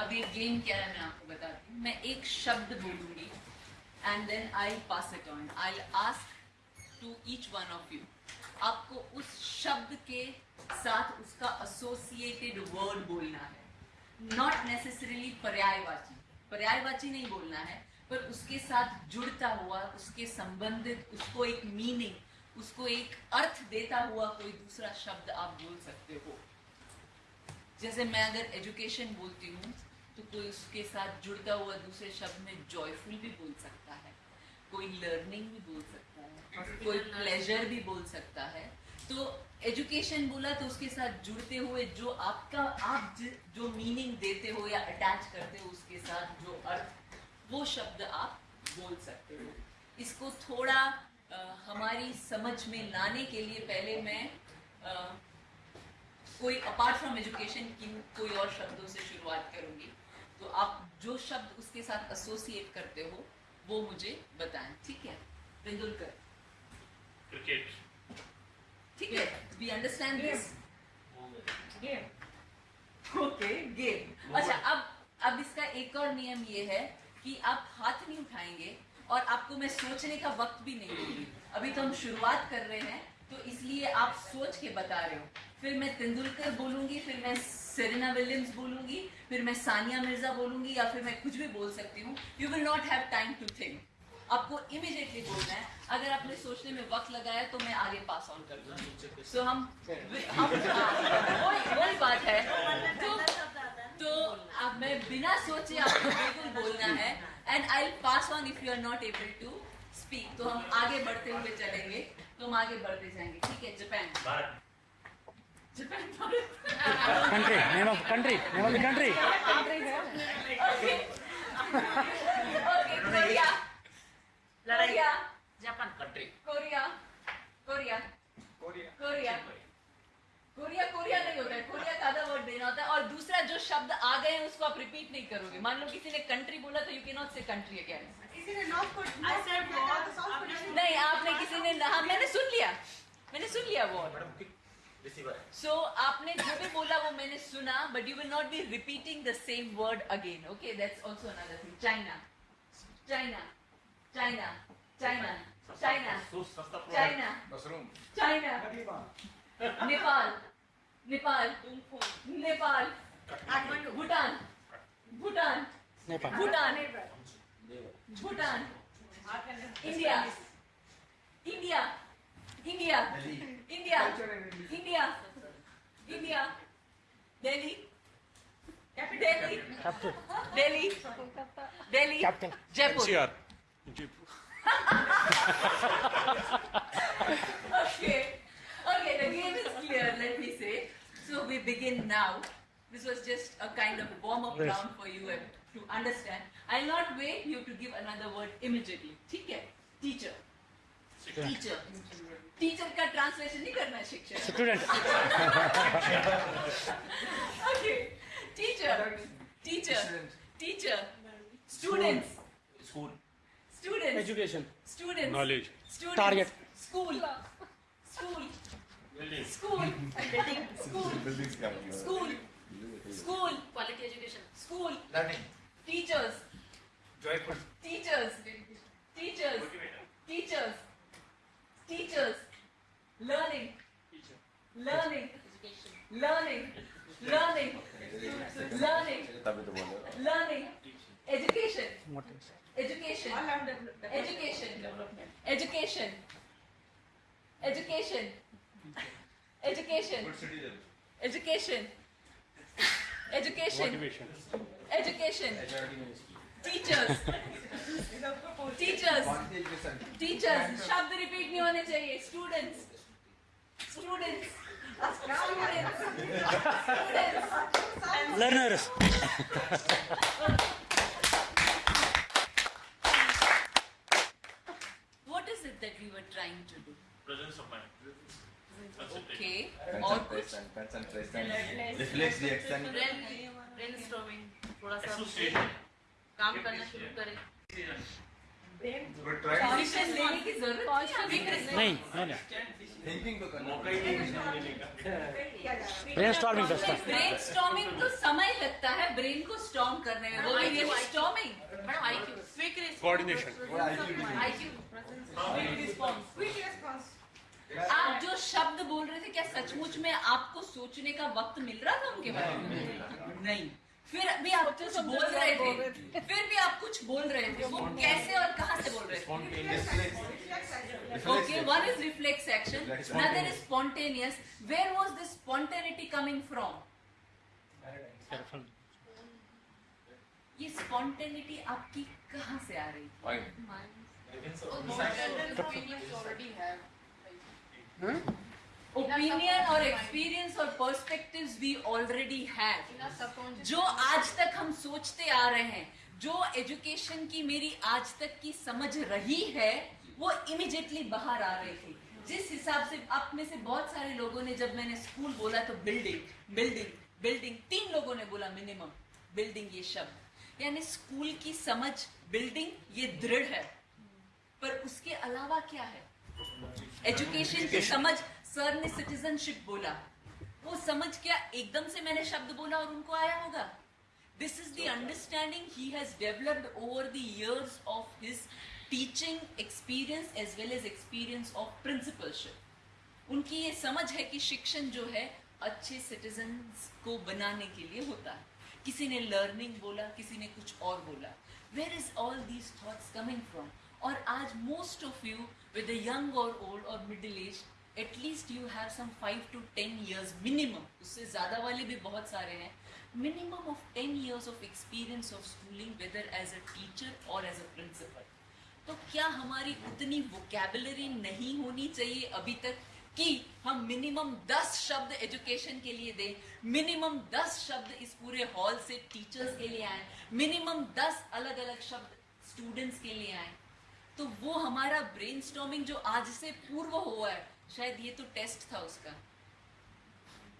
अब ये गेम क्या है मैं आपको बताती हूँ। मैं एक शब्द बोलूँगी and then I pass it on I ask to each one of you आपको उस शब्द के साथ उसका एसोसिएटेड वर्ड बोलना है। नॉट नेसेसरीली पर्यायवाची। पर्यायवाची नहीं बोलना है, पर उसके साथ जुड़ता हुआ, उसके संबंधित, उसको एक मीनिंग उसको एक अर्थ देता हुआ कोई दूसरा शब्द आप बोल सकते हो। जैसे मैं अगर एजुकेशन बोलती हूँ तो कोई उसके साथ जुड़ता हुआ दूसरे शब्द में जॉयफुल भी बोल सकता है कोई लर्निंग भी बोल सकता है कोई प्लेजर भी बोल सकता है। तो एजुकेशन बोला तो उसके साथ जुड़ते हुए जो आपका आप ज- जो मीनिंग देते हो या अटैच करते हो उसके साथ जो अर्थ वो शब्द आप बोल सकते हो। इसको थोड़ा अ, हमारी समझ में लाने के लिए पहले मैं अ, कोई अपार्ट फ्रॉम एजुकेशन की कोई और शब्दों से शुरुआत करूँगी। तो आप जो शब्द उसके साथ एसोसिएट करते हो वो मुझे बताएँ ठीक है? तेंदुलकर। क्रिकेट। ठीक है? We understand this game okay game अच्छा अब अब इसका एक और नियम ये है कि आप हाथ नहीं उठाएँगे और आपको मैं सोचने का वक्त भी नहीं दूँगी। अभी तो हम शुरुआत कर रहे हैं तो इसलिए आप सोच के बता रहे हो। फिर मैं तेंदुलकर बोलूँगी फिर मैं सेरेना विलियम्स बोलूँगी फिर मैं सानिया मिर्ज़ा बोलूँगी या फिर मैं कुछ भी बोल सकती हूँ। You will not have time to think आपको इमिडिएटली बोलना है। अगर आपने सोचने में वक्त लगाया तो मैं आगे पास ऑन कर दूँगी। सो हम हम हाँ, वही वही बात है। तो तो अब मैं बिना सोचे आपको बिल्कुल बोलना है। And I pass on if you are not able to speak तो हम आगे बढ़ते हुए चलेंगे। तो हम आगे बढ़ते जाएँगे। ठीक है Japan Country, name of country, name of the country. Okay okay Korea Korea Japan country Korea Korea Korea Korea Korea नहीं होता है. कोरिया का आधा वर्ड देना होता है और दूसरा जो शब्द आ गए हैं उसको आप रिपीट नहीं करोगे. मान लो किसी ने कंट्री बोला तो you can not say country again? नहीं आपने किसी ने हाँ मैंने सुन लिया. मैंने सुन लिया वो. रिसीवर है सो आपने जो भी बोला वो मैंने सुना but you will not be repeating the same word again okay that's also another thing China China China China China China mushroom China Nepal Nepal Nepal Bhutan Bhutan Nepal. Bhutan Bhutan India India India. India. India. India. Delhi. Delhi. Captain. Delhi. Delhi. Captain. Jaipur. Jaipur. okay. Okay, the game is clear, let me say. So we begin now. This was just a kind of warm-up yes. round for you to understand. I'll not wait you to give another word immediately. Okay, Teacher. Teacher का translation नहीं करना शिक्षक। Student teacher teacher teacher student school student education student knowledge target school school school school school school quality education school learning teachers joyful teachers teachers teachers Teachers. Learning. Learning. Learning. Learning. Learning. Learning. Education. Education. Education. Education. Education. Education. Education. Education. Education. Teachers. Teachers. Quality education Teachers. शब्द repeat नहीं होने चाहिए. Students. Students. Students. Students. Learners. What is it that we were trying to do? Presence of mind Okay. और कुछ concentration reflex reaction brainstorming थोड़ा सा association काम करना शुरू करें। But try लेने की ज़रूरत नहीं thinking तो करना मौका ही नहीं मिला लेने का ब्रेन स्टॉर्मिंग बेस्ट है ब्रेन स्टॉर्मिंग तो समय लगता है ब्रेन को स्टॉर्म करने में। वो भी. स्टॉर्मिंग. Quick coordination. आप जो शब्द बोल रहे थे क्या सचमुच में आपको सोचने का वक्त मिल रहा था उनके बारे में? नहीं। फिर भी आप कुछ बोल रहे थे। फिर भी आप कुछ बोल रहे थे। वो कैसे और कहाँ से बोल रहे one is reflex action other is spontaneous where was this spontaneity coming from ये स्पॉन्टेनिटी आपकी कहाँ से आ रही? है ओपिनियन और एक्सपीरियंस और पर्सपेक्टिव्स वी ऑलरेडी हैव जो आज तक हम सोचते आ रहे हैं जो एजुकेशन की मेरी आज तक की समझ रही है वो इमिजिएटली बाहर आ रही थी। जिस हिसाब से आप में से बहुत सारे लोगों ने जब मैंने स्कूल बोला तो बिल्डिंग बिल्डिंग बिल्डिंग तीन लोगों ने बोला मिनिमम बिल्डिंग ये शब्द। यानी स्कूल की समझ बिल्डिंग ये दृढ़ है। पर उसके अलावा क्या है? एजुकेशन की समझ सर ने सिटीजनशिप बोला। वो समझ क्या, एकदम से मैंने शब्द बोला और उनको आया होगा। This is the understanding he has developed over the years of his teaching experience as well as experience of principalship उनकी ये समझ है कि शिक्षण जो है, अच्छे सिटीजन को बनाने के लिए होता है। किसी ने लर्निंग बोला, किसी ने कुछ और बोला। Where is all these thoughts coming from और आज most of you with young और ओल्ड और middle age at least you have some five to ten years minimum उससे ज़्यादा वाले भी बहुत सारे हैं। Minimum of ten years of experience of schooling whether as a teacher और एज अ प्रिंसिपल तो क्या हमारी उतनी वोकेबलरी नहीं होनी चाहिए अभी तक कि हम मिनिमम दस शब्द एजुकेशन के लिए दें मिनिमम दस शब्द इस पूरे हॉल से टीचर्स के लिए आए मिनिमम दस अलग अलग शब्द स्टूडेंट्स के लिए आए। तो वो हमारा ब्रेन जो आज से पूर्व हुआ है शायद ये तो टेस्ट था उसका।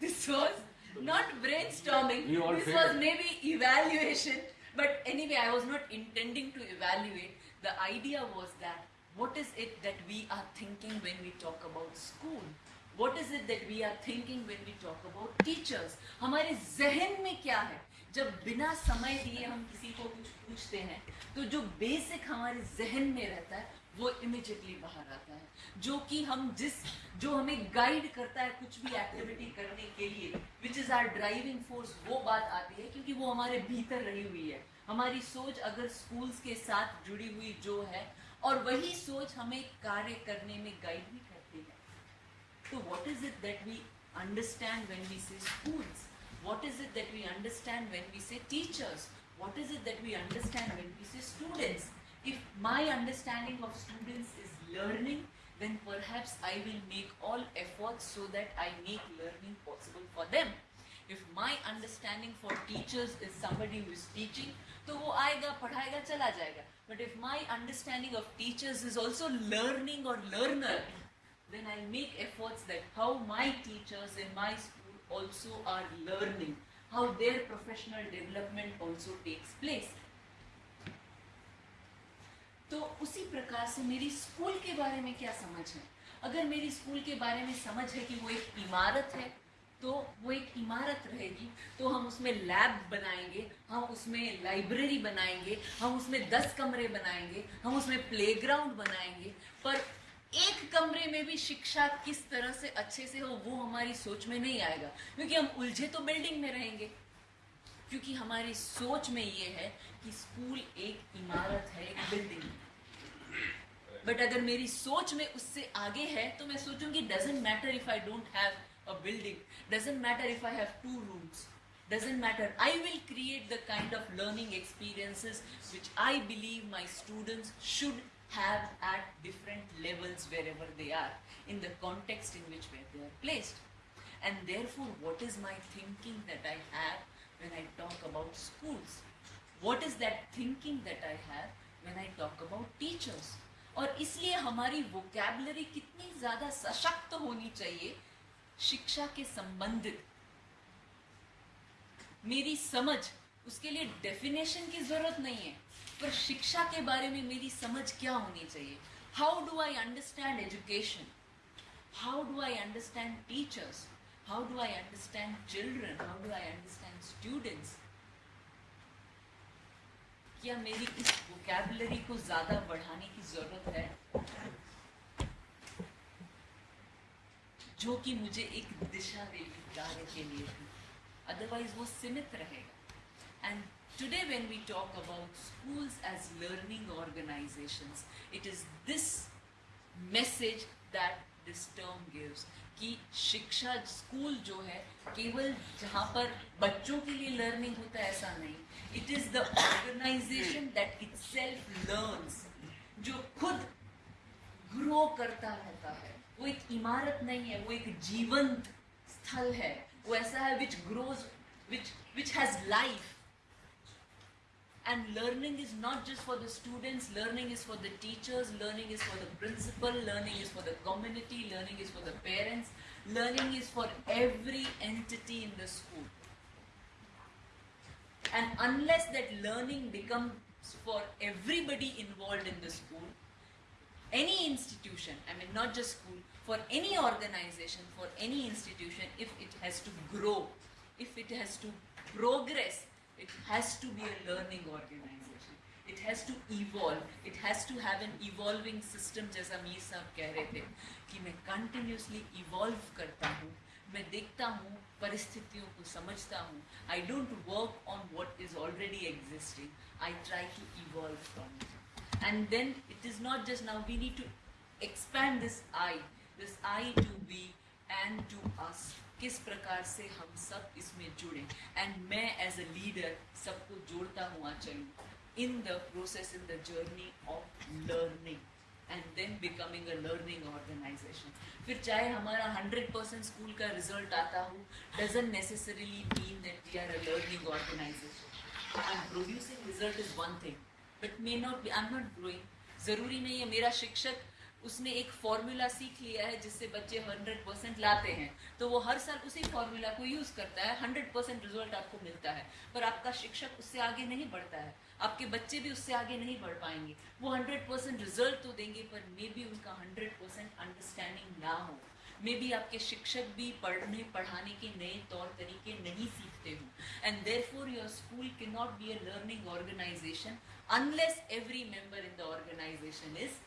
This was not brainstorming this was maybe evaluation but anyway I was not intending to evaluate the idea was that what is it that we are thinking when we talk about school what is it that we are thinking when we talk about teachers हमारे जहन में क्या है? जब बिना समय दिए हम किसी को कुछ पूछते हैं तो जो बेसिक हमारे जहन में रहता है, वो इमिजिएटली बाहर आता है। जो कि हम जिस, जो हमें गाइड करता है कुछ भी एक्टिविटी करने के लिए which is our driving force वो बात आती है, क्योंकि वो हमारे भीतर रही हुई है। हमारी सोच अगर स्कूल्स के साथ जुड़ी हुई जो है, और वही सोच हमें कार्य करने में गाइड भी करती है। तो what is it that we understand when we say schools? What is it that we understand when we say teachers? What is it that we understand when we say students? If my understanding of students is learning, then perhaps I will make all efforts so that I make learning possible for them. If my understanding for teachers is somebody who is teaching, तो वो आएगा पढ़ाएगा चला जाएगा but if my understanding of teachers is also learning और learner then I'll make efforts that how my teachers in my school also are learning, how their professional development also takes place. तो उसी प्रकार से मेरी school के बारे में क्या समझ है अगर मेरी स्कूल के बारे में समझ है कि वो एक इमारत है तो वो एक इमारत रहेगी तो हम उसमें लैब बनाएँगे हम उसमें लाइब्रेरी बनाएँगे हम उसमें दस कमरे बनाएँगे हम उसमें प्लेग्राउंड बनाएँगे पर एक कमरे में भी शिक्षा किस तरह से अच्छे से हो, वो हमारी सोच में नहीं आएगा। क्योंकि हम उलझे तो बिल्डिंग में रहेंगे। क्योंकि हमारी सोच में ये है कि स्कूल एक इमारत है, एक बिल्डिंग बट अगर मेरी सोच में उससे आगे है तो मैं सोचूँगी doesn't matter if I don't have a building doesn't matter if I have two rooms doesn't matter. I will create the kind of learning experiences which i believe my students should have at different levels wherever they are in the context in which where they are placed and therefore what is my thinking that i have when i talk about schools what is that thinking that i have when i talk about teachers और इसलिए हमारी vocabulary कितनी ज़्यादा सशक्त होनी चाहिए शिक्षा के संबंधित मेरी समझ उसके लिए डेफिनेशन की ज़रूरत नहीं है, पर शिक्षा के बारे में मेरी समझ क्या होनी चाहिए? How do I understand education how do I understand teachers how do I understand children how do I understand students क्या मेरी इस वोकेबलरी को ज़्यादा बढ़ाने की ज़रूरत है? जो कि मुझे एक दिशा देगी कार्य के लिए अदरवाइज़ वो सीमित रहेगा। And today when we talk about schools as learning organisations it is this message that this term gives कि शिक्षा स्कूल जो है, केवल जहाँ पर बच्चों के लिए लर्निंग होता है, ऐसा नहीं। It is the organisation that itself learns जो खुद ग्रो करता रहता है। वो एक इमारत नहीं है, वो एक जीवंत स्थल है। वो ऐसा है which grows which which has life and learning is not just for the students learning is for the teachers learning is for the principal learning is for the community learning is for the parents learning is for every entity in the school. And unless that learning becomes for everybody involved in the school any institution i mean not just school for any organization for any institution if it has to grow if it has to progress it has to be a learning organization it has to evolve it has to have an evolving system जैसा मीर साहब कह रहे थे कि मैं continuously evolve करता हूँ मैं देखता हूँ परिस्थितियों को समझता हूँ I don't work on what is already existing I try to evolve from it and then it is not just now we need to expand this I this I to be and to us किस प्रकार से हम सब इसमें जुड़े। And मैं as a leader सबको जोड़ता हुआ चलूँ। In the process in the journey of learning and then becoming a learning organisation फिर चाहे हमारा हंड्रेड परसेंट स्कूल का रिज़ल्ट आता हो doesn't necessarily mean that we are a learning organisation and producing result is one thing but may not be I am not growing ज़रूरी नहीं है, मेरा शिक्षक उसने एक फॉर्मूला सीख लिया है जिससे बच्चे हंड्रेड परसेंट लाते हैं। तो वो हर साल उसी फॉर्मूला को यूज़ करता है हंड्रेड परसेंट रिज़ल्ट आपको मिलता है। पर आपका शिक्षक उससे आगे नहीं बढ़ता है। आपके बच्चे भी उससे आगे नहीं बढ़ पाएँगे। वो हंड्रेड परसेंट रिज़ल्ट तो देंगे, पर मे बी उनका हंड्रेड परसेंट अंडरस्टैंडिंग ना हो। मे बी आपके शिक्षक भी पढ़ने, पढ़ाने के नए तौर तरीके नहीं सीखते हो। And therefore your school can not be a learning organisation unless every member in the organisation is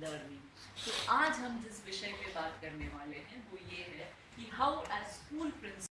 learning तो आज हम जिस विषय पे बात करने वाले हैं वो ये है कि हाउ एज स्कूल प्रिंसिपल